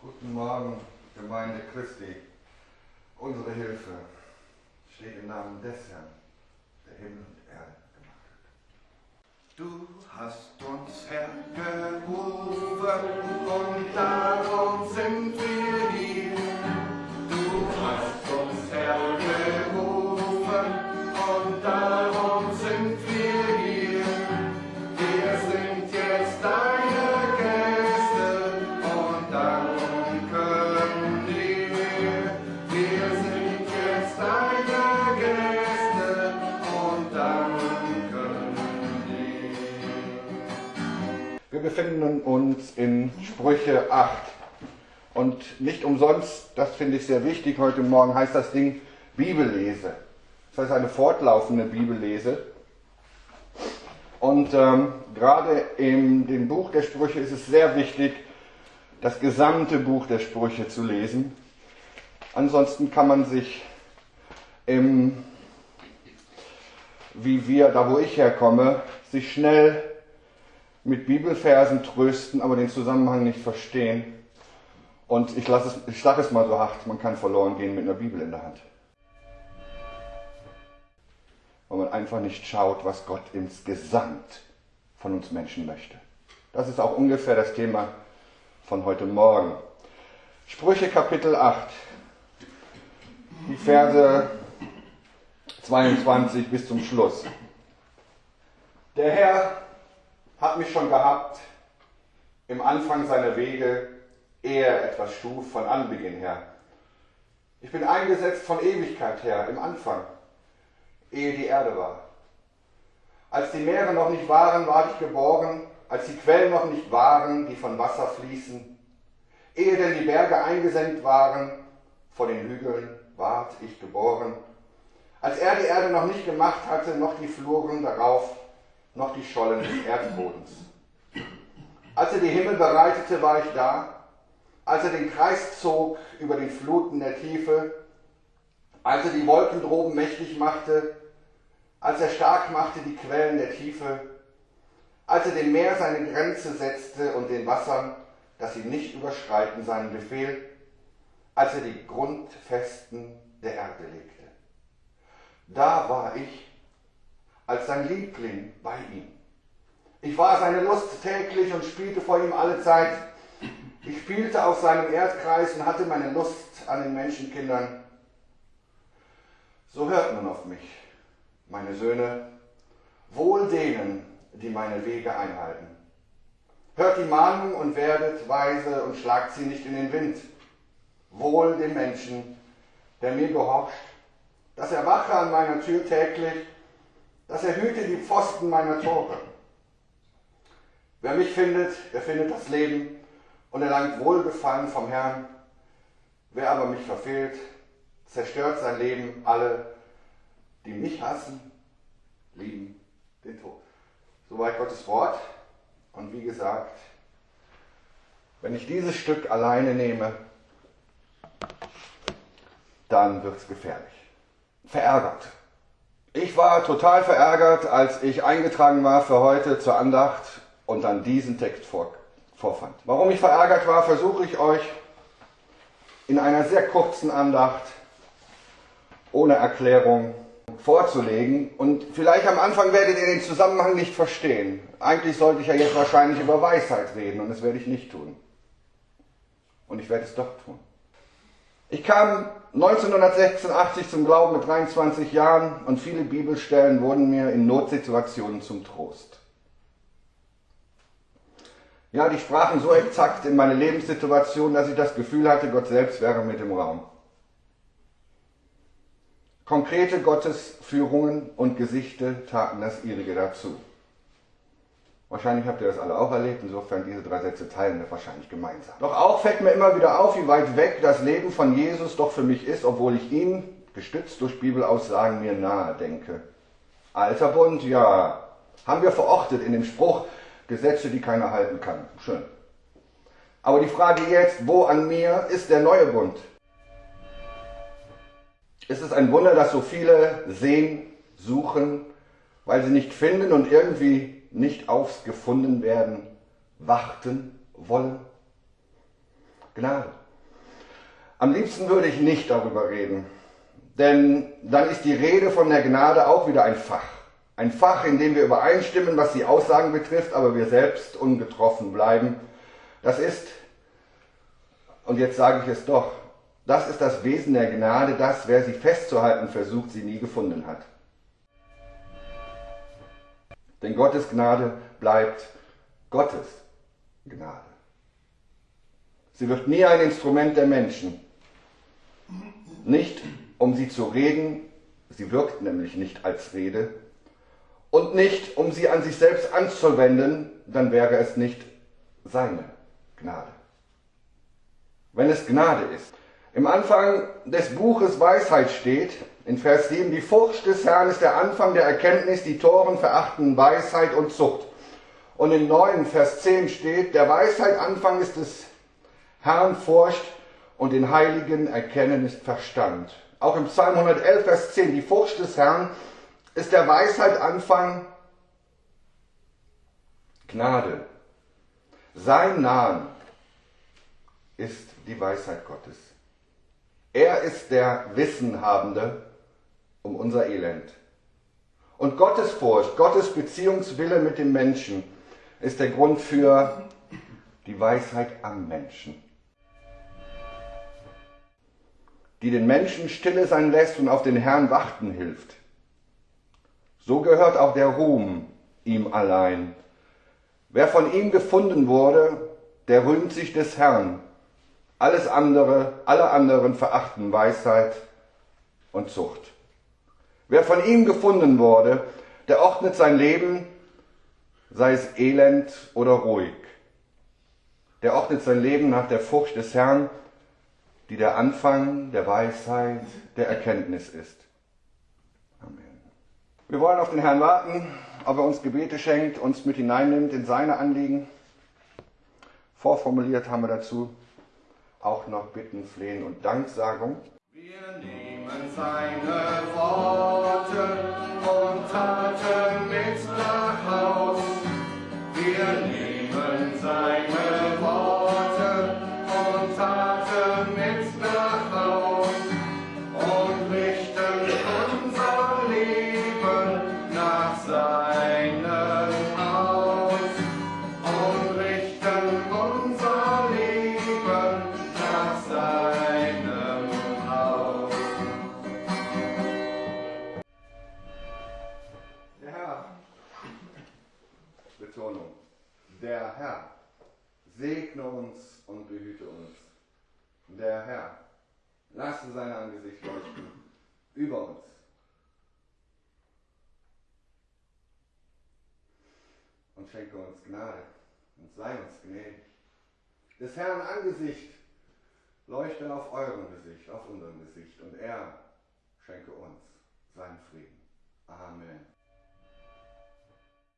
Guten Morgen, Gemeinde Christi. Unsere Hilfe steht im Namen des Herrn, der Himmel und Erde gemacht hat. Du hast uns hergerufen und Wir befinden uns in Sprüche 8. Und nicht umsonst, das finde ich sehr wichtig, heute Morgen heißt das Ding Bibellese. Das heißt eine fortlaufende Bibellese. Und ähm, gerade in dem Buch der Sprüche ist es sehr wichtig, das gesamte Buch der Sprüche zu lesen. Ansonsten kann man sich im, wie wir, da wo ich herkomme, sich schnell mit Bibelversen trösten, aber den Zusammenhang nicht verstehen. Und ich, lasse es, ich sage es mal so hart, man kann verloren gehen mit einer Bibel in der Hand. Weil man einfach nicht schaut, was Gott insgesamt von uns Menschen möchte. Das ist auch ungefähr das Thema von heute Morgen. Sprüche Kapitel 8, die Verse 22 bis zum Schluss. Der Herr hat mich schon gehabt im Anfang seiner Wege, ehe er etwas schuf von Anbeginn her. Ich bin eingesetzt von Ewigkeit her, im Anfang, ehe die Erde war. Als die Meere noch nicht waren, war ich geboren, als die Quellen noch nicht waren, die von Wasser fließen. Ehe denn die Berge eingesenkt waren, vor den Hügeln ward ich geboren. Als er die Erde noch nicht gemacht hatte, noch die Fluren darauf, noch die Schollen des Erdbodens. Als er die Himmel bereitete, war ich da. Als er den Kreis zog über den Fluten der Tiefe, als er die Wolken droben mächtig machte, als er stark machte die Quellen der Tiefe, als er dem Meer seine Grenze setzte und den Wassern, dass sie nicht überschreiten seinen Befehl, als er die Grundfesten der Erde legte. Da war ich als sein Liebling bei ihm. Ich war seine Lust täglich und spielte vor ihm alle Zeit. Ich spielte auf seinem Erdkreis und hatte meine Lust an den Menschenkindern. So hört nun auf mich, meine Söhne, wohl denen, die meine Wege einhalten. Hört die Mahnung und werdet weise und schlagt sie nicht in den Wind. Wohl dem Menschen, der mir gehorcht, dass er wache an meiner Tür täglich, dass er hüte die Pfosten meiner Tore. Wer mich findet, der findet das Leben und erlangt Wohlgefallen vom Herrn. Wer aber mich verfehlt, zerstört sein Leben. Alle, die mich hassen, lieben den Tod. Soweit Gottes Wort. Und wie gesagt, wenn ich dieses Stück alleine nehme, dann wird es gefährlich. Verärgert. Ich war total verärgert, als ich eingetragen war für heute zur Andacht und dann diesen Text vor, vorfand. Warum ich verärgert war, versuche ich euch in einer sehr kurzen Andacht ohne Erklärung vorzulegen. Und vielleicht am Anfang werdet ihr den Zusammenhang nicht verstehen. Eigentlich sollte ich ja jetzt wahrscheinlich über Weisheit reden und das werde ich nicht tun. Und ich werde es doch tun. Ich kam 1986 zum Glauben mit 23 Jahren und viele Bibelstellen wurden mir in Notsituationen zum Trost. Ja, die sprachen so exakt in meine Lebenssituation, dass ich das Gefühl hatte, Gott selbst wäre mit im Raum. Konkrete Gottesführungen und Gesichte taten das ihrige dazu. Wahrscheinlich habt ihr das alle auch erlebt, insofern diese drei Sätze teilen wir wahrscheinlich gemeinsam. Doch auch fällt mir immer wieder auf, wie weit weg das Leben von Jesus doch für mich ist, obwohl ich ihn, gestützt durch Bibelaussagen, mir nahe denke. Alter Bund, ja, haben wir verortet in dem Spruch, Gesetze, die keiner halten kann. Schön. Aber die Frage jetzt, wo an mir ist der neue Bund? Ist es ein Wunder, dass so viele sehen, suchen, weil sie nicht finden und irgendwie nicht aufs gefunden werden, warten wollen? Gnade. Am liebsten würde ich nicht darüber reden, denn dann ist die Rede von der Gnade auch wieder ein Fach. Ein Fach, in dem wir übereinstimmen, was die Aussagen betrifft, aber wir selbst ungetroffen bleiben. Das ist, und jetzt sage ich es doch, das ist das Wesen der Gnade, dass wer sie festzuhalten versucht, sie nie gefunden hat. Denn Gottes Gnade bleibt Gottes Gnade. Sie wird nie ein Instrument der Menschen. Nicht, um sie zu reden, sie wirkt nämlich nicht als Rede, und nicht, um sie an sich selbst anzuwenden, dann wäre es nicht seine Gnade. Wenn es Gnade ist. Im Anfang des Buches Weisheit steht, in Vers 7, die Furcht des Herrn ist der Anfang der Erkenntnis, die Toren verachten Weisheit und Zucht. Und in 9, Vers 10 steht, der Weisheit Anfang ist des Herrn Furcht und den Heiligen Erkennen ist Verstand. Auch im Psalm 111, Vers 10, die Furcht des Herrn ist der Weisheit Anfang Gnade. Sein Namen ist die Weisheit Gottes. Er ist der Wissenhabende um unser Elend. Und Gottes Furcht, Gottes Beziehungswille mit dem Menschen ist der Grund für die Weisheit am Menschen, die den Menschen stille sein lässt und auf den Herrn warten hilft. So gehört auch der Ruhm ihm allein. Wer von ihm gefunden wurde, der rühmt sich des Herrn. Alles andere, alle anderen verachten Weisheit und Zucht. Wer von ihm gefunden wurde, der ordnet sein Leben, sei es elend oder ruhig. Der ordnet sein Leben nach der Furcht des Herrn, die der Anfang der Weisheit, der Erkenntnis ist. Amen. Wir wollen auf den Herrn warten, ob er uns Gebete schenkt, uns mit hineinnimmt in seine Anliegen. Vorformuliert haben wir dazu auch noch Bitten, Flehen und Danksagung. Wir nehmen seine Betonung, der Herr segne uns und behüte uns. Der Herr lasse sein Angesicht leuchten über uns. Und schenke uns Gnade und sei uns gnädig. Des Herrn Angesicht leuchte auf eurem Gesicht, auf unserem Gesicht und er schenke uns seinen Frieden. Amen.